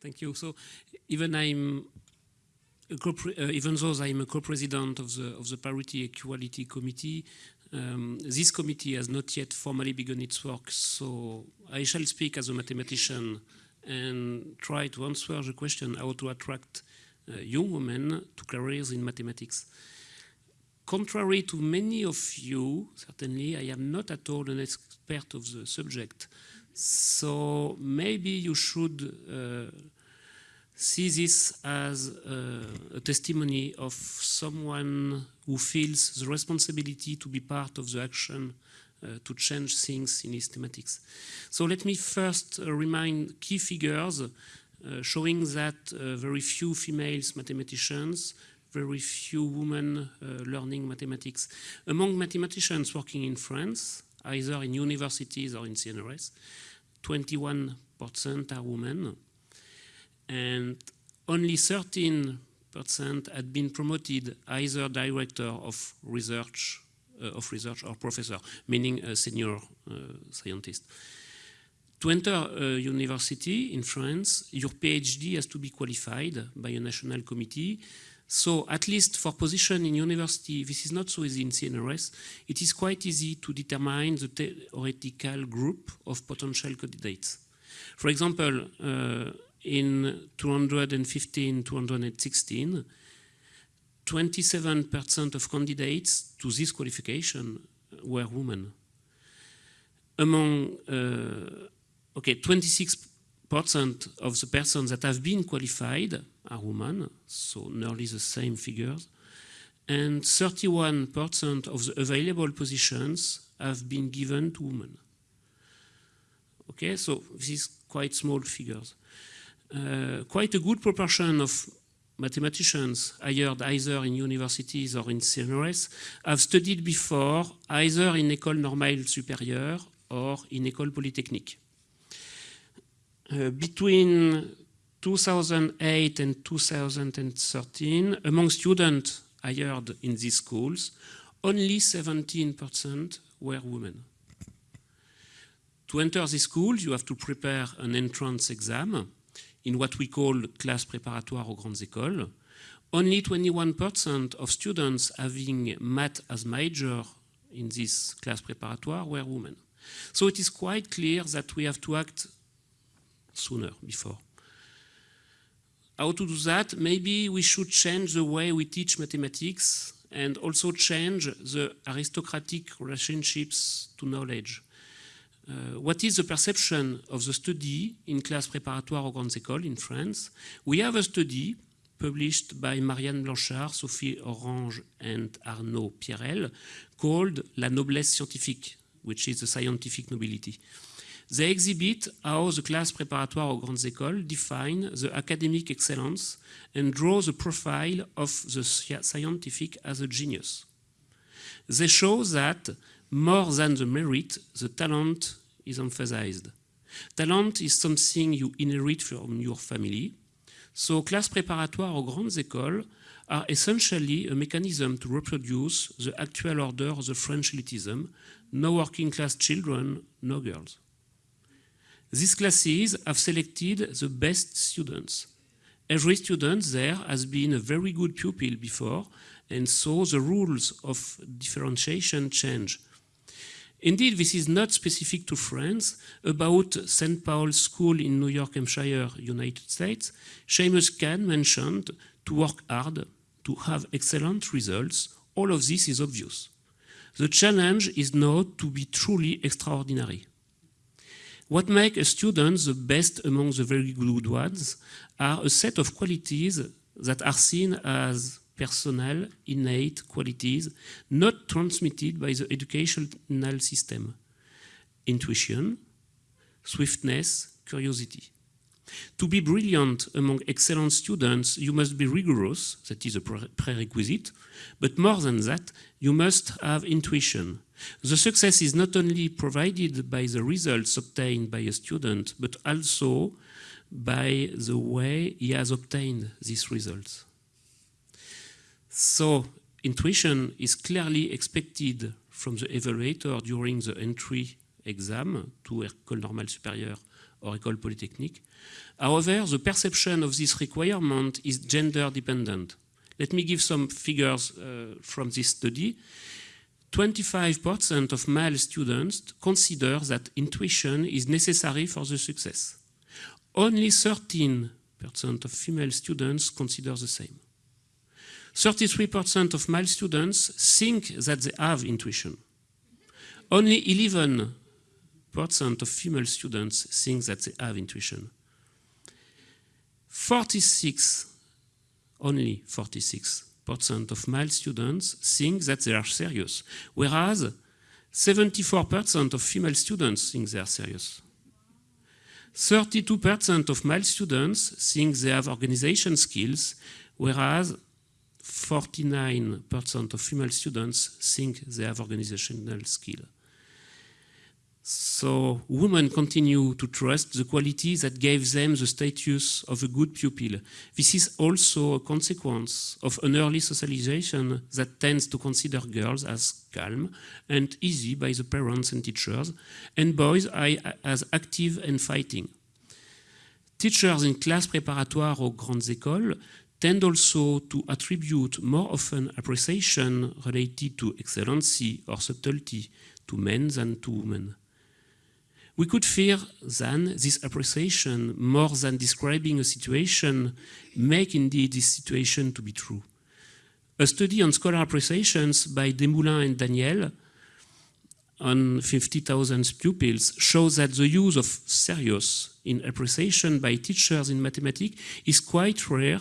Thank you. So even I'm uh, even though I'm a co-president of the of the Parity Equality Committee, um, this committee has not yet formally begun its work. So I shall speak as a mathematician and try to answer the question how to attract uh, young women to careers in mathematics. Contrary to many of you, certainly, I am not at all an expert of the subject. So maybe you should uh, see this as uh, a testimony of someone who feels the responsibility to be part of the action uh, to change things in mathematics. So let me first uh, remind key figures uh, showing that uh, very few females mathematicians very few women learning mathematics. Among mathematicians working in France, either in universities or in CNRS, 21% are women, and only 13% had been promoted either director of research, uh, of research or professor, meaning a senior uh, scientist. To enter a university in France, your PhD has to be qualified by a national committee so at least for position in university, this is not so easy in CNRS. It is quite easy to determine the theoretical group of potential candidates. For example, uh, in 215, 216, 27% of candidates to this qualification were women. Among, uh, okay, 26 percent of the persons that have been qualified are women, so nearly the same figures, and 31% of the available positions have been given to women. Okay, so this is quite small figures. Uh, quite a good proportion of mathematicians hired either in universities or in CNRS have studied before either in École Normale Supérieure or in École Polytechnique. Uh, between 2008 and 2013, among students hired in these schools, only 17% were women. To enter these schools, you have to prepare an entrance exam in what we call classe préparatoire aux grandes écoles. Only 21% of students having math as major in this class préparatoire were women. So it is quite clear that we have to act sooner, before. How to do that? Maybe we should change the way we teach mathematics and also change the aristocratic relationships to knowledge. Uh, what is the perception of the study in class préparatoire aux grandes écoles in France? We have a study published by Marianne Blanchard, Sophie Orange and Arnaud Pierrel called La noblesse scientifique, which is the scientific nobility. They exhibit how the class préparatoire aux grandes écoles define the academic excellence and draw the profile of the scientific as a genius. They show that more than the merit, the talent is emphasized. Talent is something you inherit from your family. So class préparatoire aux grandes écoles are essentially a mechanism to reproduce the actual order of the French elitism, no working class children, no girls. These classes have selected the best students. Every student there has been a very good pupil before, and so the rules of differentiation change. Indeed, this is not specific to France. About St. Paul's School in New York, Hampshire, United States, Shamus Khan mentioned to work hard, to have excellent results. All of this is obvious. The challenge is now to be truly extraordinary. What makes a student the best among the very good ones are a set of qualities that are seen as personal, innate qualities not transmitted by the educational system. Intuition, swiftness, curiosity. To be brilliant among excellent students, you must be rigorous, that is a prerequisite, but more than that, you must have intuition. The success is not only provided by the results obtained by a student, but also by the way he has obtained these results. So intuition is clearly expected from the evaluator during the entry exam to École Normale Supérieure or École Polytechnique. However, the perception of this requirement is gender dependent. Let me give some figures uh, from this study. 25% of male students consider that intuition is necessary for the success. Only 13% of female students consider the same. 33% of male students think that they have intuition. Only 11% of female students think that they have intuition. 46, only 46% of male students think that they are serious, whereas 74% of female students think they are serious. 32% of male students think they have organization skills, whereas 49% of female students think they have organizational skill. So women continue to trust the quality that gave them the status of a good pupil. This is also a consequence of an early socialization that tends to consider girls as calm and easy by the parents and teachers, and boys as active and fighting. Teachers in class préparatoire or grandes écoles tend also to attribute more often appreciation related to excellency or subtlety to men than to women. We could fear then this appreciation, more than describing a situation, make indeed this situation to be true. A study on scholar appreciations by Desmoulins and Daniel on 50,000 pupils shows that the use of serious in appreciation by teachers in mathematics is quite rare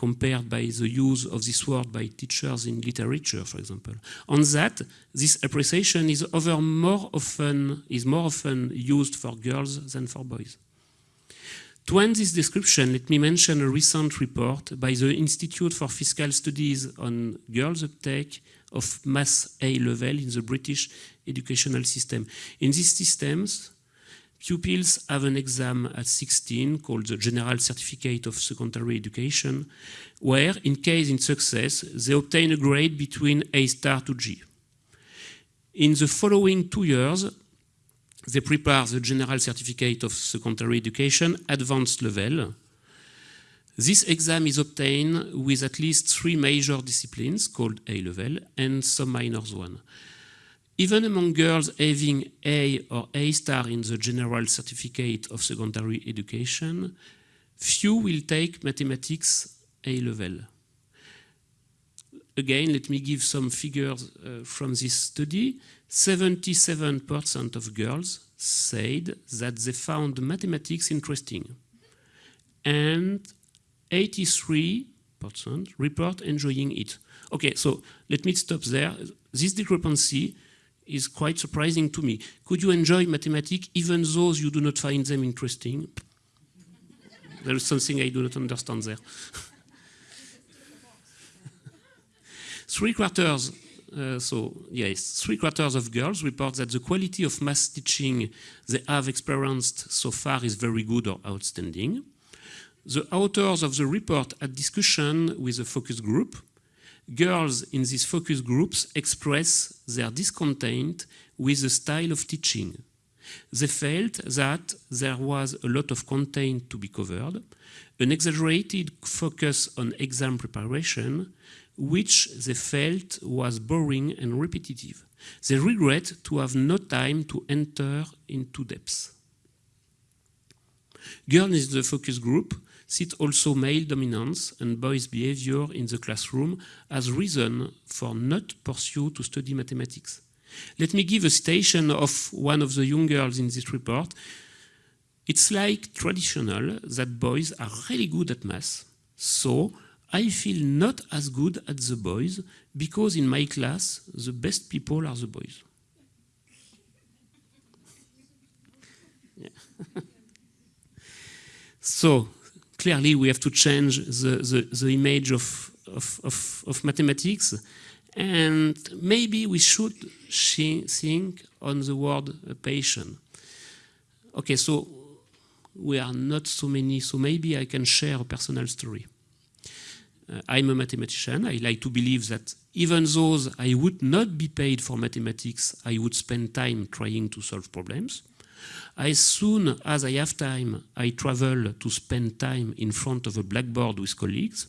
compared by the use of this word by teachers in literature, for example. On that, this appreciation is, over more often, is more often used for girls than for boys. To end this description, let me mention a recent report by the Institute for Fiscal Studies on girls' uptake of maths A level in the British educational system. In these systems, Pupils have an exam at 16 called the General Certificate of Secondary Education, where, in case in success, they obtain a grade between A star to G. In the following two years, they prepare the General Certificate of Secondary Education advanced level. This exam is obtained with at least three major disciplines called A level and some minors one. Even among girls having A or A star in the General Certificate of Secondary Education, few will take mathematics A level. Again, let me give some figures uh, from this study. 77% of girls said that they found mathematics interesting. And 83% report enjoying it. Okay, so let me stop there. This discrepancy is quite surprising to me. Could you enjoy mathematics even though you do not find them interesting? there is something I do not understand there. three quarters, uh, so yes, three quarters of girls report that the quality of math teaching they have experienced so far is very good or outstanding. The authors of the report had discussion with a focus group girls in these focus groups express their discontent with the style of teaching. They felt that there was a lot of content to be covered, an exaggerated focus on exam preparation, which they felt was boring and repetitive. They regret to have no time to enter into depth. Girls in the focus group cite also male dominance and boys' behavior in the classroom as reason for not pursue to study mathematics. Let me give a citation of one of the young girls in this report. It's like traditional that boys are really good at math, so I feel not as good at the boys because in my class the best people are the boys. So clearly we have to change the, the, the image of, of, of, of, mathematics and maybe we should think on the word patient. Okay, so we are not so many, so maybe I can share a personal story. Uh, I'm a mathematician. I like to believe that even though I would not be paid for mathematics, I would spend time trying to solve problems. As soon as I have time, I travel to spend time in front of a blackboard with colleagues.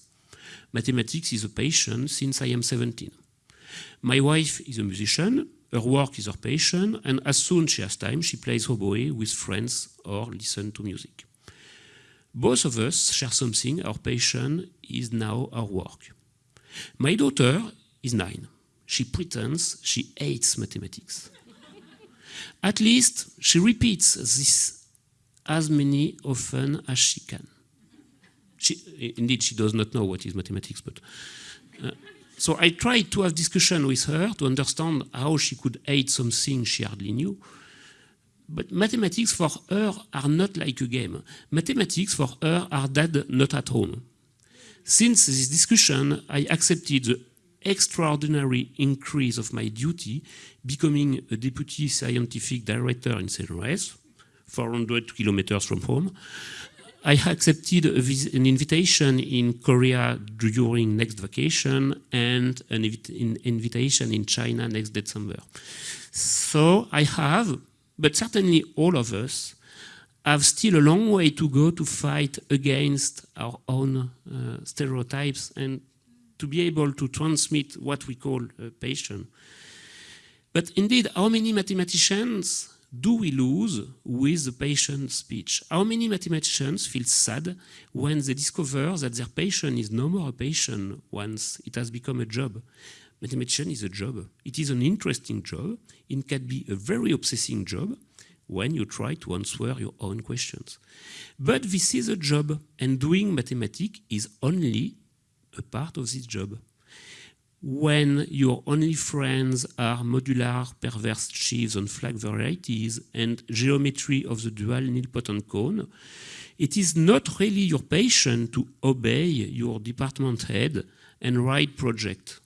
Mathematics is a passion since I am 17. My wife is a musician, her work is her passion, and as soon as she has time, she plays oboe with friends or listen to music. Both of us share something, our passion is now our work. My daughter is nine. She pretends she hates mathematics. At least she repeats this as many often as she can. She, indeed, she does not know what is mathematics, but uh, so I tried to have discussion with her to understand how she could hate something she hardly knew. But mathematics for her are not like a game. Mathematics for her are dead, not at home. Since this discussion, I accepted the extraordinary increase of my duty, becoming a deputy scientific director in CNRS, 400 kilometers from home. I accepted an invitation in Korea during next vacation and an invitation in China next December. So I have, but certainly all of us, have still a long way to go to fight against our own uh, stereotypes and to be able to transmit what we call a passion. But indeed, how many mathematicians do we lose with the patient speech? How many mathematicians feel sad when they discover that their patient is no more a patient once it has become a job? Mathematician is a job. It is an interesting job. It can be a very obsessing job when you try to answer your own questions. But this is a job, and doing mathematics is only a part of this job. When your only friends are modular perverse sheaves on flag varieties and geometry of the dual nilpotent cone, it is not really your passion to obey your department head and write project.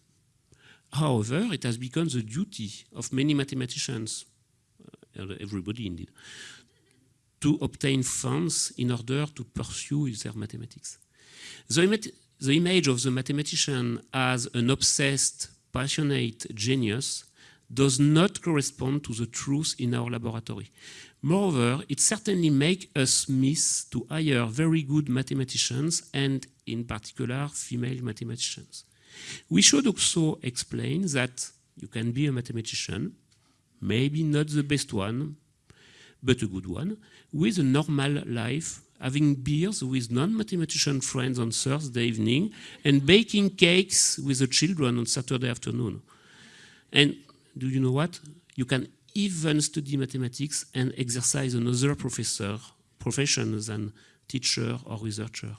However, it has become the duty of many mathematicians, uh, everybody indeed, to obtain funds in order to pursue their mathematics. The, the image of the mathematician as an obsessed, passionate genius does not correspond to the truth in our laboratory. Moreover, it certainly makes us miss to hire very good mathematicians and, in particular, female mathematicians. We should also explain that you can be a mathematician, maybe not the best one, but a good one, with a normal life having beers with non-mathematician friends on Thursday evening, and baking cakes with the children on Saturday afternoon. And do you know what? You can even study mathematics and exercise another professor, profession than teacher or researcher.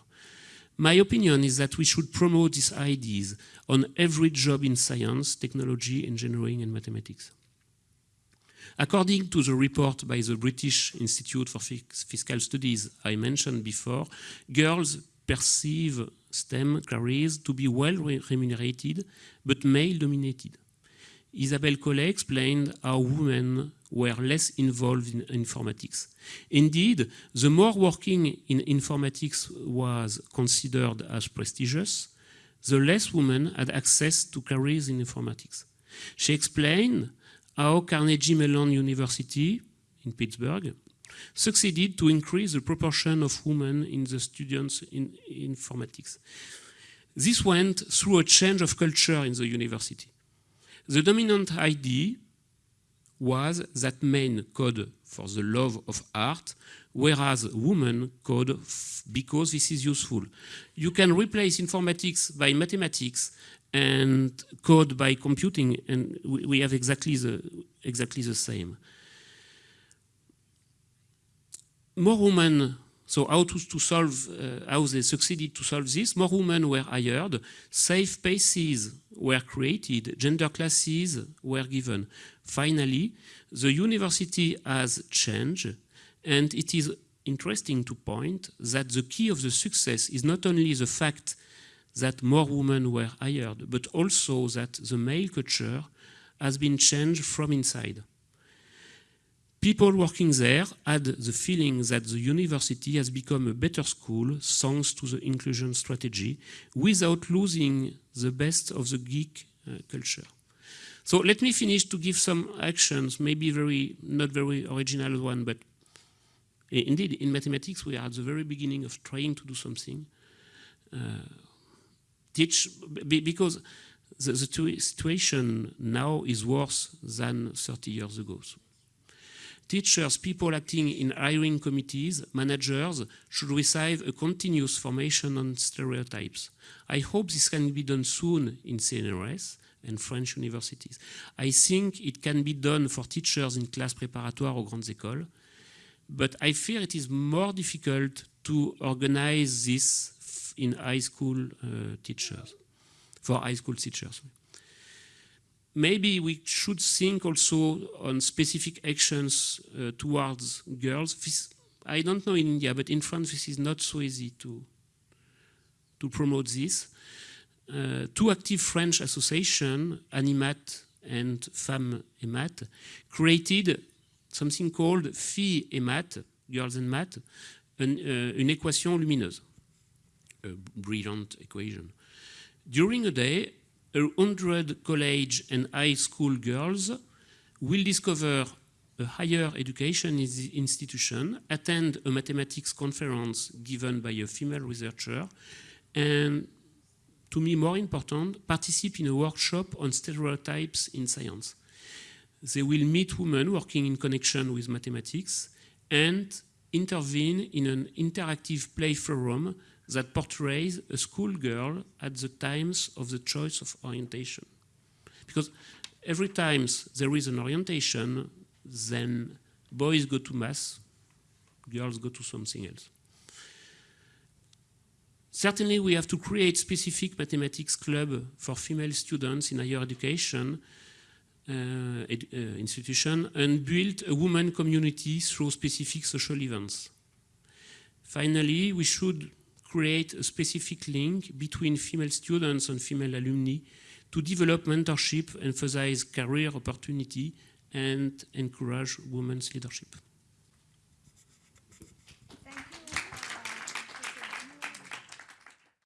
My opinion is that we should promote these ideas on every job in science, technology, engineering, and mathematics. According to the report by the British Institute for Fiscal Studies I mentioned before, girls perceive STEM careers to be well remunerated but male-dominated. Isabelle Collet explained how women were less involved in informatics. Indeed, the more working in informatics was considered as prestigious, the less women had access to careers in informatics. She explained how Carnegie Mellon University in Pittsburgh succeeded to increase the proportion of women in the students in informatics. This went through a change of culture in the university. The dominant idea was that men code for the love of art, whereas women code because this is useful. You can replace informatics by mathematics and code by computing, and we have exactly the, exactly the same. More women, so how to, to solve, uh, how they succeeded to solve this, more women were hired, safe spaces were created, gender classes were given. Finally, the university has changed, and it is interesting to point that the key of the success is not only the fact that more women were hired, but also that the male culture has been changed from inside. People working there had the feeling that the university has become a better school thanks to the inclusion strategy without losing the best of the geek uh, culture. So let me finish to give some actions, maybe very not very original one, but indeed in mathematics we are at the very beginning of trying to do something. Uh, teach because the, the, situation now is worse than 30 years ago. So teachers, people acting in hiring committees, managers should receive a continuous formation on stereotypes. I hope this can be done soon in CNRS and French universities. I think it can be done for teachers in class préparatoire or grandes écoles, but I fear it is more difficult to organize this in high school uh, teachers, for high school teachers. Maybe we should think also on specific actions uh, towards girls. This, I don't know in India, but in France this is not so easy to, to promote this. Uh, two active French associations, Animath and Femmes et Math, created something called Filles et Math, Girls and Math, an, uh, une équation lumineuse, a brilliant equation. During a day, a hundred college and high school girls will discover a higher education institution, attend a mathematics conference given by a female researcher, and to me more important, participate in a workshop on stereotypes in science. They will meet women working in connection with mathematics and intervene in an interactive play forum that portrays a schoolgirl at the times of the choice of orientation. Because every time there is an orientation, then boys go to math, girls go to something else. Certainly we have to create specific mathematics club for female students in higher education ed Uh, uh, institution and build a women community through specific social events. Finally, we should create a specific link between female students and female alumni to develop mentorship, emphasize career opportunity, and encourage women's leadership.